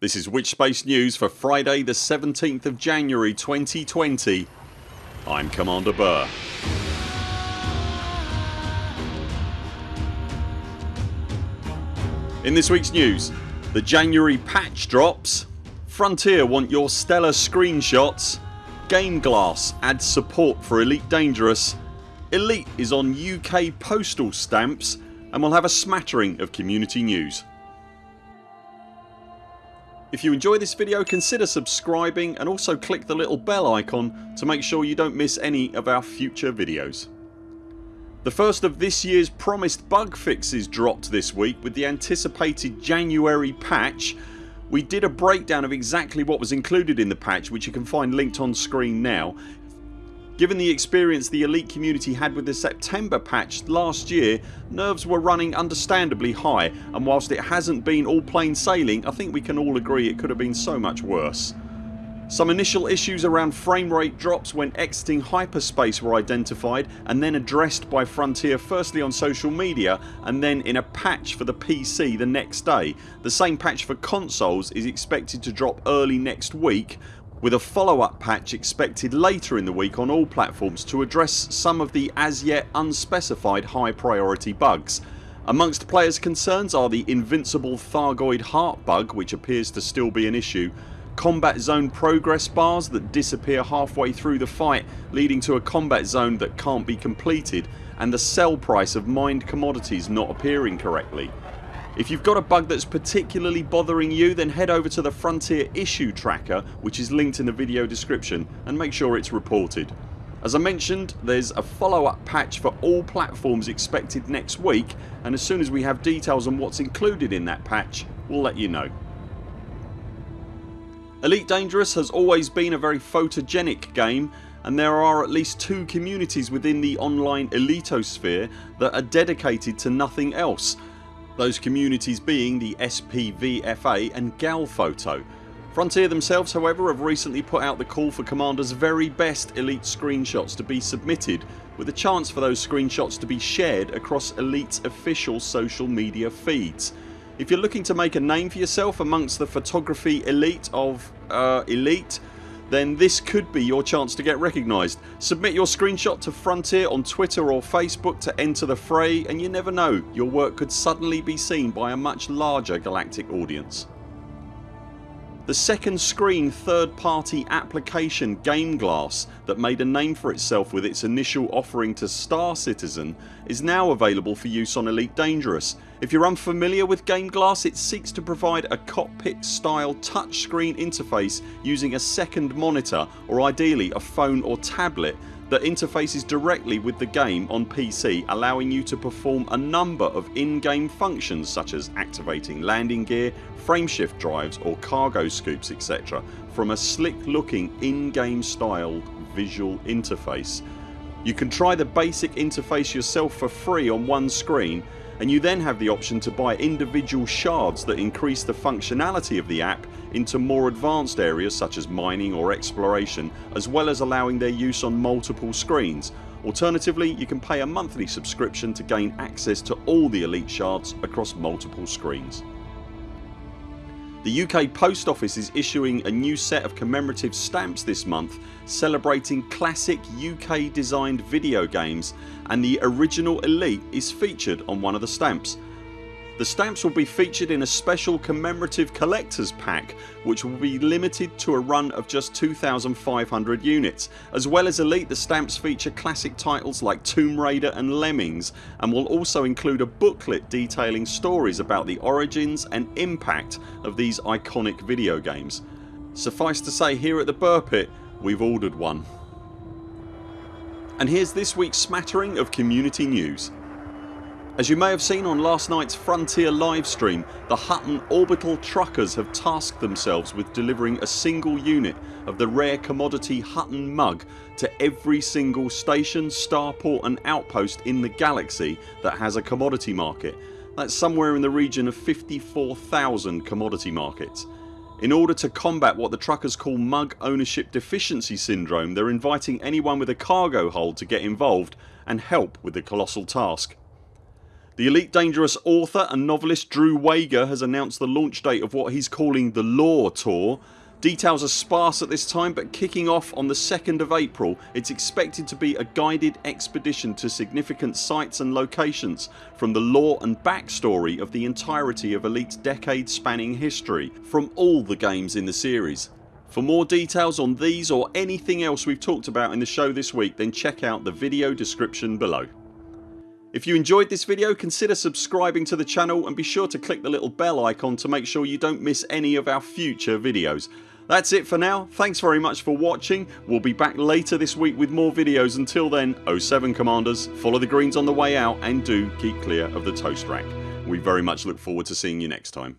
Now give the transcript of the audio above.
This is Witchspace News for Friday the 17th of January 2020. I'm Commander Burr. In this weeks news the January patch drops, Frontier want your stellar screenshots, Game Glass adds support for Elite Dangerous, Elite is on UK postal stamps and we'll have a smattering of community news. If you enjoy this video consider subscribing and also click the little bell icon to make sure you don't miss any of our future videos. The first of this year's promised bug fixes dropped this week with the anticipated January patch. We did a breakdown of exactly what was included in the patch which you can find linked on screen now. Given the experience the Elite community had with the September patch last year nerves were running understandably high and whilst it hasn't been all plain sailing I think we can all agree it could have been so much worse. Some initial issues around frame rate drops when exiting hyperspace were identified and then addressed by Frontier firstly on social media and then in a patch for the PC the next day. The same patch for consoles is expected to drop early next week with a follow up patch expected later in the week on all platforms to address some of the as yet unspecified high priority bugs. Amongst players concerns are the invincible Thargoid heart bug which appears to still be an issue combat zone progress bars that disappear halfway through the fight leading to a combat zone that can't be completed and the sell price of mined commodities not appearing correctly. If you've got a bug that's particularly bothering you then head over to the Frontier issue tracker which is linked in the video description and make sure it's reported. As I mentioned there's a follow up patch for all platforms expected next week and as soon as we have details on what's included in that patch we'll let you know. Elite Dangerous has always been a very photogenic game and there are at least two communities within the online elitosphere that are dedicated to nothing else. Those communities being the SPVFA and Galphoto. Frontier themselves however have recently put out the call for Commander's very best Elite screenshots to be submitted with a chance for those screenshots to be shared across Elite's official social media feeds. If you're looking to make a name for yourself amongst the photography elite of uh, elite then this could be your chance to get recognised. Submit your screenshot to Frontier on Twitter or Facebook to enter the fray and you never know your work could suddenly be seen by a much larger galactic audience. The second screen third party application Game Glass that made a name for itself with its initial offering to Star Citizen is now available for use on Elite Dangerous. If you're unfamiliar with Game Glass it seeks to provide a cockpit style touchscreen interface using a second monitor or ideally a phone or tablet that interfaces directly with the game on PC allowing you to perform a number of in-game functions such as activating landing gear, frameshift drives or cargo scoops etc from a slick looking in-game styled visual interface. You can try the basic interface yourself for free on one screen and you then have the option to buy individual shards that increase the functionality of the app into more advanced areas such as mining or exploration as well as allowing their use on multiple screens. Alternatively you can pay a monthly subscription to gain access to all the elite shards across multiple screens. The UK Post Office is issuing a new set of commemorative stamps this month celebrating classic UK designed video games and the original Elite is featured on one of the stamps. The stamps will be featured in a special commemorative collectors pack which will be limited to a run of just 2500 units. As well as Elite the stamps feature classic titles like Tomb Raider and Lemmings and will also include a booklet detailing stories about the origins and impact of these iconic video games. Suffice to say here at the Burr Pit we've ordered one. And here's this weeks smattering of community news. As you may have seen on last night's Frontier livestream the Hutton orbital truckers have tasked themselves with delivering a single unit of the rare commodity Hutton mug to every single station, starport and outpost in the galaxy that has a commodity market. That's somewhere in the region of 54,000 commodity markets. In order to combat what the truckers call mug ownership deficiency syndrome they're inviting anyone with a cargo hold to get involved and help with the colossal task. The Elite Dangerous author and novelist Drew Wagar has announced the launch date of what he's calling the Lore Tour. Details are sparse at this time but kicking off on the 2nd of April it's expected to be a guided expedition to significant sites and locations from the lore and backstory of the entirety of Elite's decade spanning history from all the games in the series. For more details on these or anything else we've talked about in the show this week then check out the video description below. If you enjoyed this video consider subscribing to the channel and be sure to click the little bell icon to make sure you don't miss any of our future videos. That's it for now. Thanks very much for watching. We'll be back later this week with more videos. Until then 0 7 CMDRs follow the greens on the way out and do keep clear of the toast rack. We very much look forward to seeing you next time.